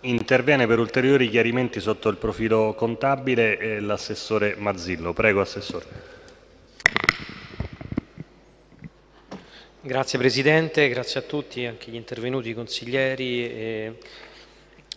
Interviene per ulteriori chiarimenti sotto il profilo contabile l'assessore Mazzillo. Prego, Assessore. Grazie Presidente, grazie a tutti, anche gli intervenuti, i consiglieri e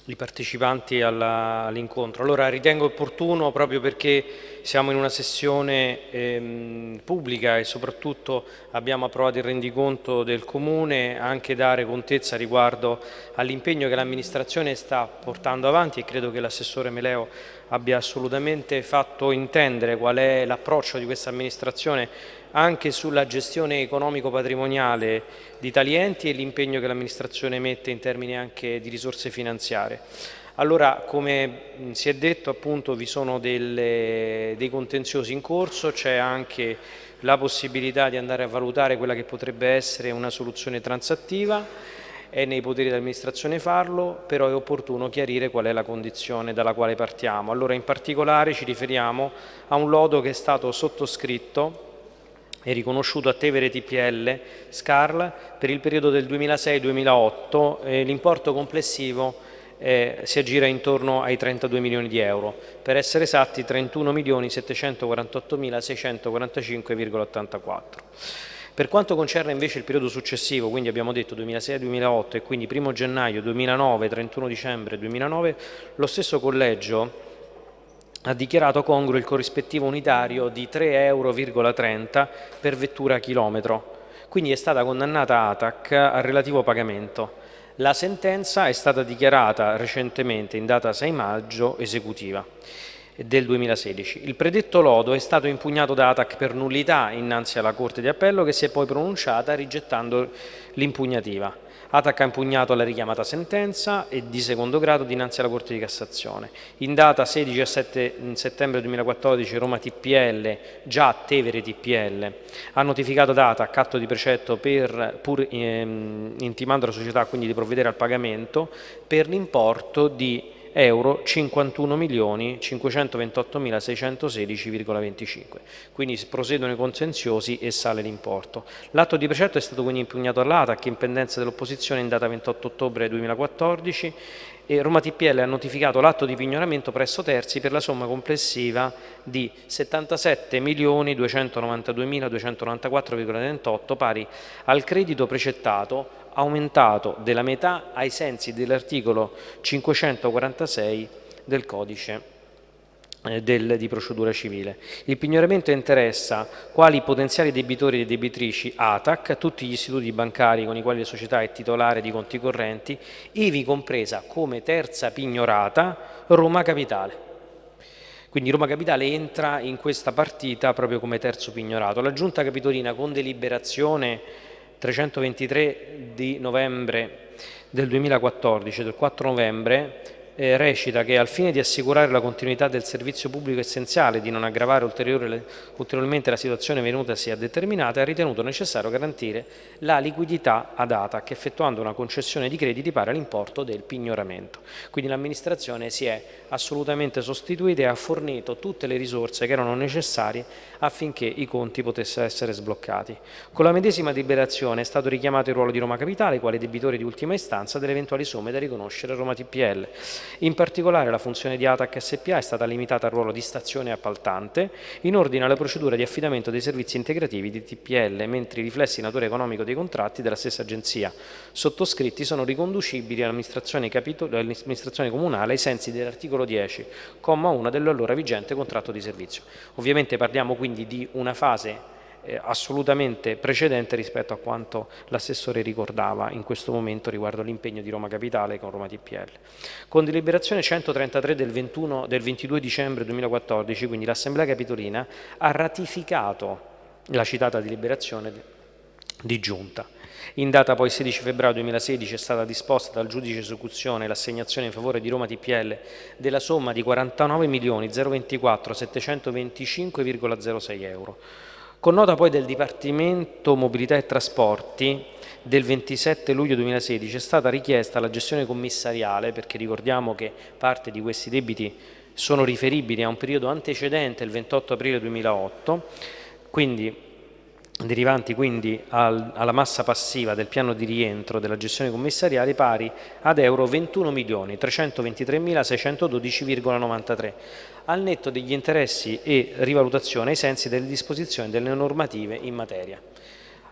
i partecipanti all'incontro. Allora ritengo opportuno, proprio perché siamo in una sessione ehm, pubblica e soprattutto abbiamo approvato il rendiconto del Comune, anche dare contezza riguardo all'impegno che l'amministrazione sta portando avanti e credo che l'assessore Meleo abbia assolutamente fatto intendere qual è l'approccio di questa amministrazione anche sulla gestione economico-patrimoniale di tali enti e l'impegno che l'amministrazione mette in termini anche di risorse finanziarie. Allora, come si è detto, appunto, vi sono delle, dei contenziosi in corso, c'è anche la possibilità di andare a valutare quella che potrebbe essere una soluzione transattiva, è nei poteri dell'amministrazione farlo, però è opportuno chiarire qual è la condizione dalla quale partiamo. Allora, in particolare ci riferiamo a un lodo che è stato sottoscritto è riconosciuto a Tevere TPL SCARL per il periodo del 2006-2008 e l'importo complessivo eh, si aggira intorno ai 32 milioni di euro, per essere esatti 31 milioni 748 mila 645,84. Per quanto concerne invece il periodo successivo, quindi abbiamo detto 2006-2008 e quindi 1 gennaio 2009-31 dicembre 2009, lo stesso collegio ha dichiarato congruo il corrispettivo unitario di 3,30 euro per vettura chilometro, quindi è stata condannata ATAC al relativo pagamento. La sentenza è stata dichiarata recentemente in data 6 maggio esecutiva del 2016. Il predetto lodo è stato impugnato da ATAC per nullità innanzi alla Corte di Appello che si è poi pronunciata rigettando l'impugnativa. ATAC ha impugnato la richiamata sentenza e di secondo grado dinanzi alla Corte di Cassazione. In data 16 e 7 settembre 2014 Roma TPL, già Tevere TPL, ha notificato ad ATAC atto di precetto per, pur ehm, intimando la società quindi di provvedere al pagamento per l'importo di euro 51 milioni 528.616,25. Quindi proseguono i contenziosi e sale l'importo. L'atto di precetto è stato quindi impugnato all'ATAC in pendenza dell'opposizione in data 28 ottobre 2014 e Roma TPL ha notificato l'atto di pignoramento presso terzi per la somma complessiva di 77.292.294,28 pari al credito precettato aumentato della metà ai sensi dell'articolo 546 del codice del, di procedura civile. Il pignoramento interessa quali potenziali debitori e debitrici ATAC, tutti gli istituti bancari con i quali la società è titolare di conti correnti, ivi compresa come terza pignorata Roma Capitale. Quindi Roma Capitale entra in questa partita proprio come terzo pignorato. La Giunta Capitolina con deliberazione 323 di novembre del 2014, del 4 novembre, eh, recita che al fine di assicurare la continuità del servizio pubblico essenziale e di non aggravare ulteriormente la situazione venutasi a determinata, ha ritenuto necessario garantire la liquidità ad ATAC effettuando una concessione di crediti pari all'importo del pignoramento. Quindi l'amministrazione si è assolutamente sostituita e ha fornito tutte le risorse che erano necessarie affinché i conti potessero essere sbloccati. Con la medesima deliberazione è stato richiamato il ruolo di Roma Capitale quale debitore di ultima istanza delle eventuali somme da riconoscere a Roma TPL. In particolare la funzione di ATAC SPA è stata limitata al ruolo di stazione appaltante in ordine alla procedura di affidamento dei servizi integrativi di TPL, mentre i riflessi in natura economico dei contratti della stessa agenzia sottoscritti sono riconducibili all'amministrazione, all comunale ai sensi dell'articolo 10, comma 1 dell'allora vigente contratto di servizio. Ovviamente parliamo quindi di una fase eh, assolutamente precedente rispetto a quanto l'assessore ricordava in questo momento riguardo l'impegno di Roma Capitale con Roma TPL. Con deliberazione 133 del, 21, del 22 dicembre 2014, quindi l'Assemblea Capitolina ha ratificato la citata deliberazione di giunta. In data poi 16 febbraio 2016 è stata disposta dal giudice esecuzione l'assegnazione in favore di Roma TPL della somma di 49 milioni 024 725,06 euro con nota poi del Dipartimento Mobilità e Trasporti del 27 luglio 2016 è stata richiesta la gestione commissariale, perché ricordiamo che parte di questi debiti sono riferibili a un periodo antecedente il 28 aprile 2008, quindi derivanti quindi al, alla massa passiva del piano di rientro della gestione commissariale pari ad euro 21.323.612,93 al netto degli interessi e rivalutazione ai sensi delle disposizioni delle normative in materia.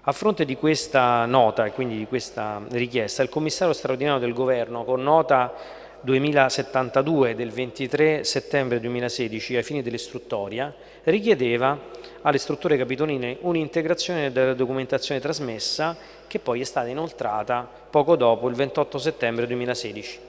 A fronte di questa nota e quindi di questa richiesta, il commissario straordinario del governo con nota 2072 del 23 settembre 2016 ai fini dell'istruttoria richiedeva alle strutture capitoline un'integrazione della documentazione trasmessa che poi è stata inoltrata poco dopo il 28 settembre 2016.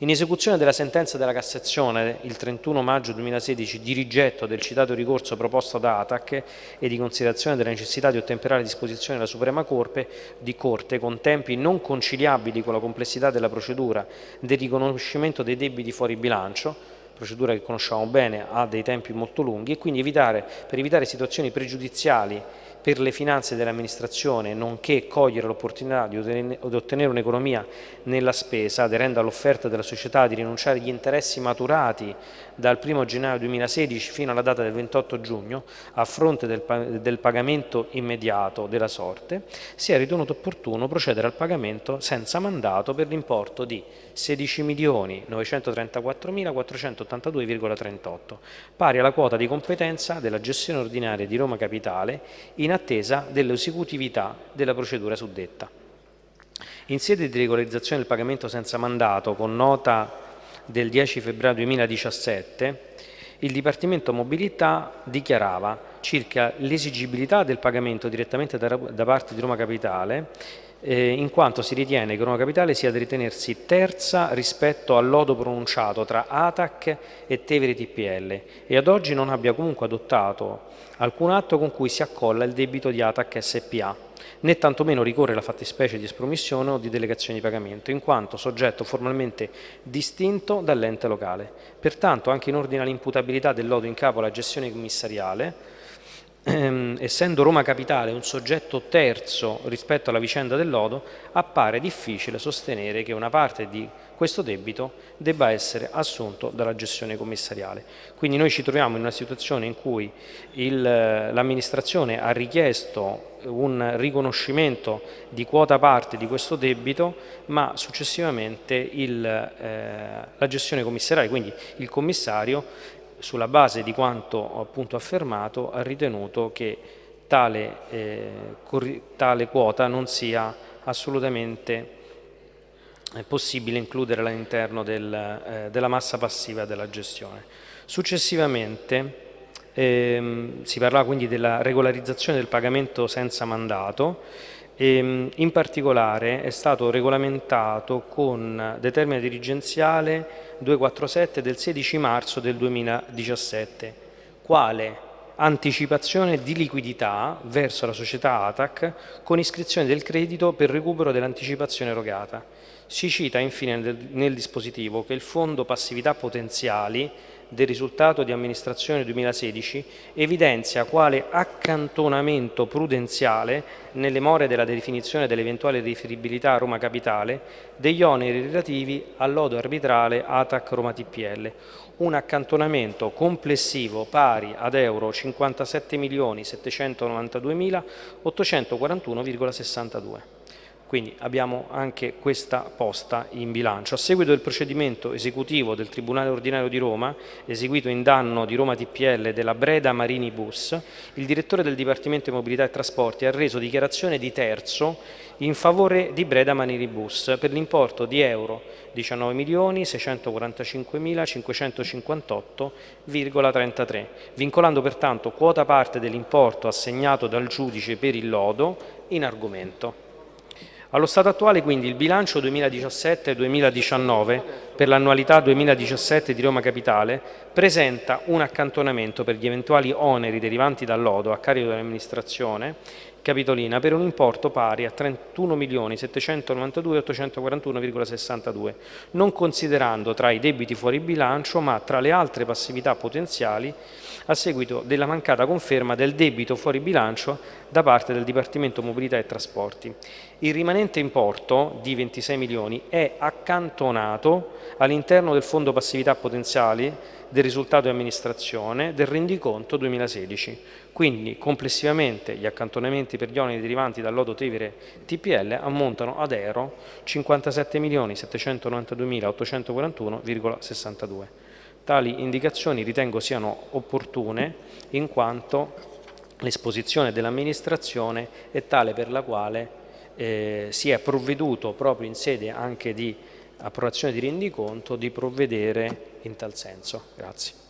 In esecuzione della sentenza della Cassazione il 31 maggio 2016 di rigetto del citato ricorso proposto da ATAC e di considerazione della necessità di ottemperare disposizioni della Suprema Corte, di Corte con tempi non conciliabili con la complessità della procedura del riconoscimento dei debiti fuori bilancio, procedura che conosciamo bene, ha dei tempi molto lunghi e quindi evitare, per evitare situazioni pregiudiziali per le finanze dell'amministrazione, nonché cogliere l'opportunità di ottenere un'economia nella spesa, aderendo all'offerta della società di rinunciare agli interessi maturati dal 1 gennaio 2016 fino alla data del 28 giugno, a fronte del, del pagamento immediato della sorte, si è ritenuto opportuno procedere al pagamento senza mandato per l'importo di 16.934.482,38, pari alla quota di competenza della gestione ordinaria di Roma Capitale in attesa dell'esecutività della procedura suddetta. In sede di regolarizzazione del pagamento senza mandato, con nota del 10 febbraio 2017, il Dipartimento Mobilità dichiarava circa l'esigibilità del pagamento direttamente da parte di Roma Capitale eh, in quanto si ritiene che Roma Capitale sia da ritenersi terza rispetto al lodo pronunciato tra ATAC e Tevere TPL e ad oggi non abbia comunque adottato alcun atto con cui si accolla il debito di ATAC SPA, né tantomeno ricorre la fattispecie di espromissione o di delegazione di pagamento, in quanto soggetto formalmente distinto dall'ente locale. Pertanto, anche in ordine all'imputabilità del lodo in capo alla gestione commissariale, ehm, essendo Roma Capitale un soggetto terzo rispetto alla vicenda del lodo, appare difficile sostenere che una parte di questo debito debba essere assunto dalla gestione commissariale. Quindi noi ci troviamo in una situazione in cui l'amministrazione ha richiesto un riconoscimento di quota parte di questo debito, ma successivamente il, eh, la gestione commissariale, quindi il commissario, sulla base di quanto appunto affermato, ha ritenuto che tale, eh, tale quota non sia assolutamente possibile includere all'interno del, eh, della massa passiva della gestione. Successivamente ehm, si parla quindi della regolarizzazione del pagamento senza mandato ehm, in particolare è stato regolamentato con determina dirigenziale 247 del 16 marzo del 2017, quale anticipazione di liquidità verso la società ATAC con iscrizione del credito per recupero dell'anticipazione erogata. Si cita infine nel dispositivo che il fondo passività potenziali del risultato di amministrazione 2016 evidenzia quale accantonamento prudenziale nelle more della definizione dell'eventuale riferibilità a Roma Capitale degli oneri relativi al lodo arbitrale ATAC Roma TPL, un accantonamento complessivo pari ad euro 57.792.841,62 quindi abbiamo anche questa posta in bilancio. A seguito del procedimento esecutivo del Tribunale Ordinario di Roma, eseguito in danno di Roma TPL della Breda Marini Bus, il direttore del Dipartimento di Mobilità e Trasporti ha reso dichiarazione di terzo in favore di Breda Marini Bus per l'importo di euro 19.645.558,33, vincolando pertanto quota parte dell'importo assegnato dal giudice per il lodo in argomento. Allo stato attuale quindi il bilancio 2017-2019 per l'annualità 2017 di Roma Capitale presenta un accantonamento per gli eventuali oneri derivanti dal lodo a carico dell'amministrazione capitolina per un importo pari a 31.792.841,62, non considerando tra i debiti fuori bilancio ma tra le altre passività potenziali a seguito della mancata conferma del debito fuori bilancio da parte del Dipartimento Mobilità e Trasporti. Il rimanente importo di 26 milioni è accantonato all'interno del fondo passività potenziali del risultato di amministrazione del rendiconto 2016. Quindi complessivamente gli accantonamenti per gli oneri derivanti dal lodo Tevere TPL ammontano ad euro 57 milioni 792.841,62. Tali indicazioni ritengo siano opportune in quanto l'esposizione dell'amministrazione è tale per la quale eh, si è provveduto proprio in sede anche di approvazione di rendiconto di provvedere in tal senso. Grazie.